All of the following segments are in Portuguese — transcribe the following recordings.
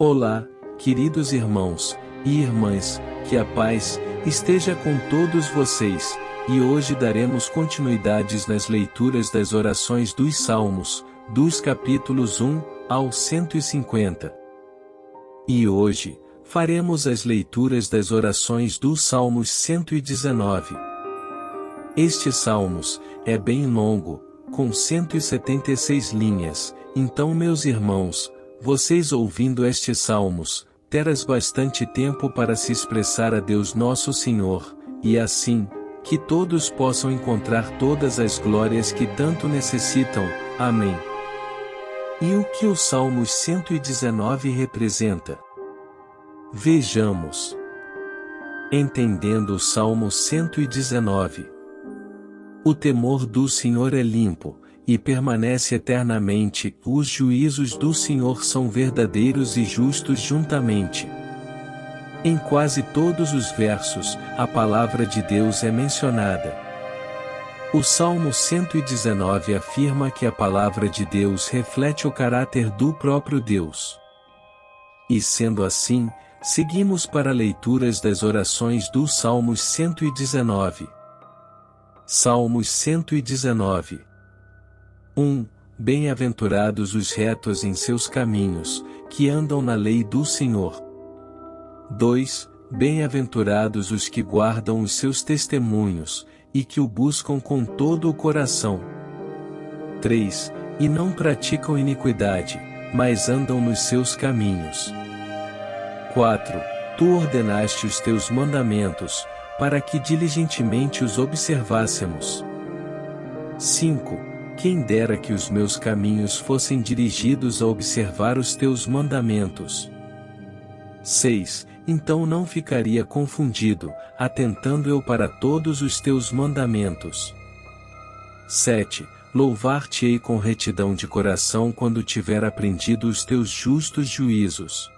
Olá, queridos irmãos e irmãs, que a paz esteja com todos vocês, e hoje daremos continuidades nas leituras das orações dos Salmos, dos capítulos 1 ao 150. E hoje, faremos as leituras das orações dos Salmos 119. Este Salmos é bem longo, com 176 linhas, então meus irmãos, vocês ouvindo estes salmos, terás bastante tempo para se expressar a Deus nosso Senhor, e assim, que todos possam encontrar todas as glórias que tanto necessitam. Amém. E o que o Salmo 119 representa? Vejamos. Entendendo o Salmo 119. O temor do Senhor é limpo, e permanece eternamente, os juízos do Senhor são verdadeiros e justos juntamente. Em quase todos os versos, a palavra de Deus é mencionada. O Salmo 119 afirma que a palavra de Deus reflete o caráter do próprio Deus. E sendo assim, seguimos para leituras das orações do Salmos 119. Salmos 119 1. Bem-aventurados os retos em seus caminhos, que andam na lei do Senhor. 2. Bem-aventurados os que guardam os seus testemunhos, e que o buscam com todo o coração. 3. E não praticam iniquidade, mas andam nos seus caminhos. 4. Tu ordenaste os teus mandamentos, para que diligentemente os observássemos. 5 quem dera que os meus caminhos fossem dirigidos a observar os teus mandamentos. 6. Então não ficaria confundido, atentando eu para todos os teus mandamentos. 7. Louvar-te-ei com retidão de coração quando tiver aprendido os teus justos juízos.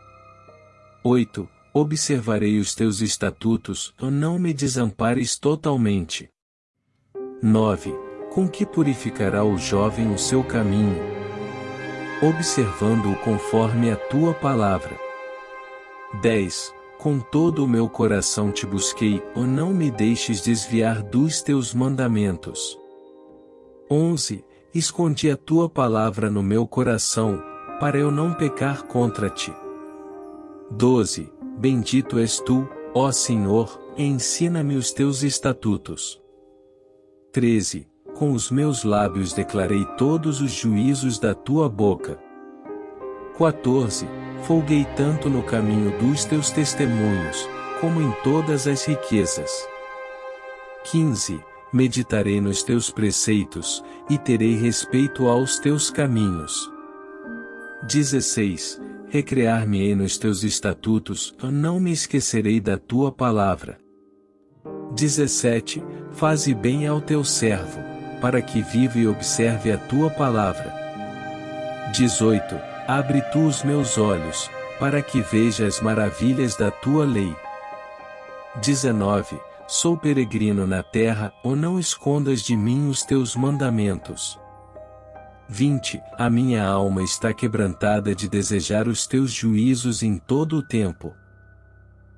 8. Observarei os teus estatutos, não me desampares totalmente. 9 com que purificará o jovem o seu caminho? Observando-o conforme a tua palavra. 10. Com todo o meu coração te busquei, ou não me deixes desviar dos teus mandamentos. 11. Escondi a tua palavra no meu coração, para eu não pecar contra ti. 12. Bendito és tu, ó Senhor, ensina-me os teus estatutos. 13 com os meus lábios declarei todos os juízos da tua boca. 14. Folguei tanto no caminho dos teus testemunhos, como em todas as riquezas. 15. Meditarei nos teus preceitos, e terei respeito aos teus caminhos. 16. Recrear-me-ei nos teus estatutos, não me esquecerei da tua palavra. 17. Faze bem ao teu servo, para que viva e observe a tua palavra. 18. Abre tu os meus olhos, para que veja as maravilhas da tua lei. 19. Sou peregrino na terra, ou não escondas de mim os teus mandamentos. 20. A minha alma está quebrantada de desejar os teus juízos em todo o tempo.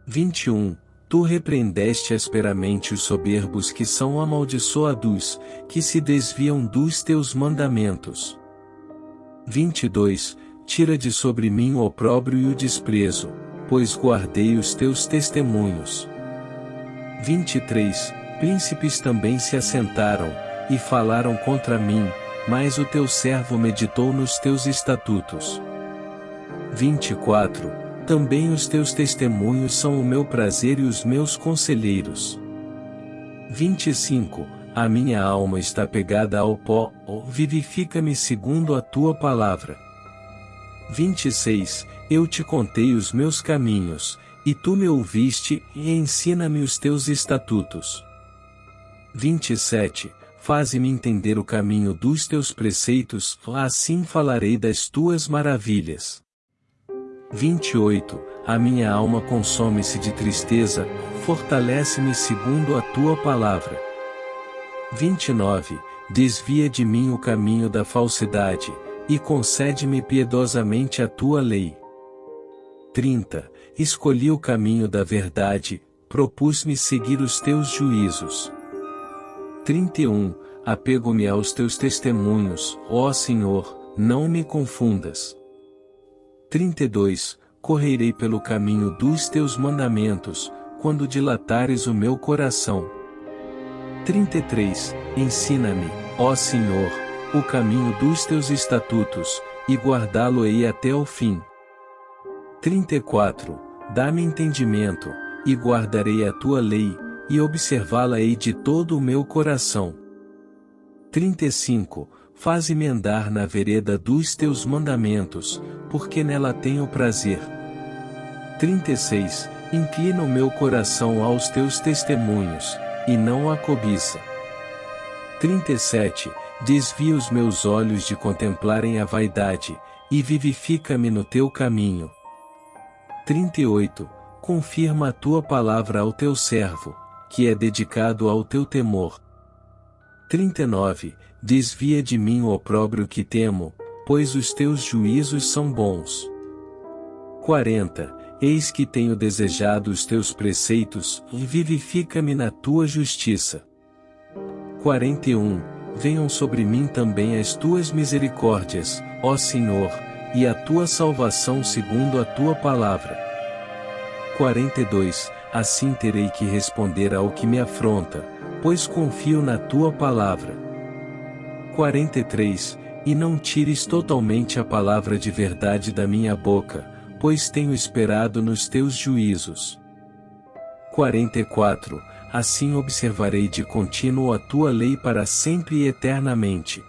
21. Tu repreendeste asperamente os soberbos que são amaldiçoados, que se desviam dos teus mandamentos. 22. Tira de sobre mim o opróbrio e o desprezo, pois guardei os teus testemunhos. 23. Príncipes também se assentaram, e falaram contra mim, mas o teu servo meditou nos teus estatutos. 24 também os teus testemunhos são o meu prazer e os meus conselheiros. 25. A minha alma está pegada ao pó, vivifica-me segundo a tua palavra. 26. Eu te contei os meus caminhos, e tu me ouviste, e ensina-me os teus estatutos. 27. Faze-me entender o caminho dos teus preceitos, assim falarei das tuas maravilhas. 28 A minha alma consome-se de tristeza, fortalece-me segundo a tua palavra. 29 Desvia de mim o caminho da falsidade, e concede-me piedosamente a tua lei. 30. Escolhi o caminho da verdade, propus-me seguir os teus juízos. 31. Apego-me aos teus testemunhos, ó Senhor, não me confundas. 32. Correrei pelo caminho dos teus mandamentos, quando dilatares o meu coração. 33. Ensina-me, ó Senhor, o caminho dos teus estatutos, e guardá-lo-ei até o fim. 34. Dá-me entendimento, e guardarei a tua lei, e observá-la-ei de todo o meu coração. 35. Faze-me andar na vereda dos teus mandamentos, porque nela tenho prazer. 36. Inclina o meu coração aos teus testemunhos, e não a cobiça. 37. Desvia os meus olhos de contemplarem a vaidade, e vivifica-me no teu caminho. 38. Confirma a tua palavra ao teu servo, que é dedicado ao teu temor. 39. Desvia de mim o opróbrio que temo, pois os teus juízos são bons. 40. Eis que tenho desejado os teus preceitos, e vivifica-me na tua justiça. 41 venham sobre mim também as tuas misericórdias, ó Senhor, e a tua salvação segundo a tua palavra. 42 Assim terei que responder ao que me afronta, pois confio na tua palavra. 43 E não tires totalmente a palavra de verdade da minha boca, pois tenho esperado nos teus juízos. 44 assim observarei de contínuo a tua lei para sempre e eternamente.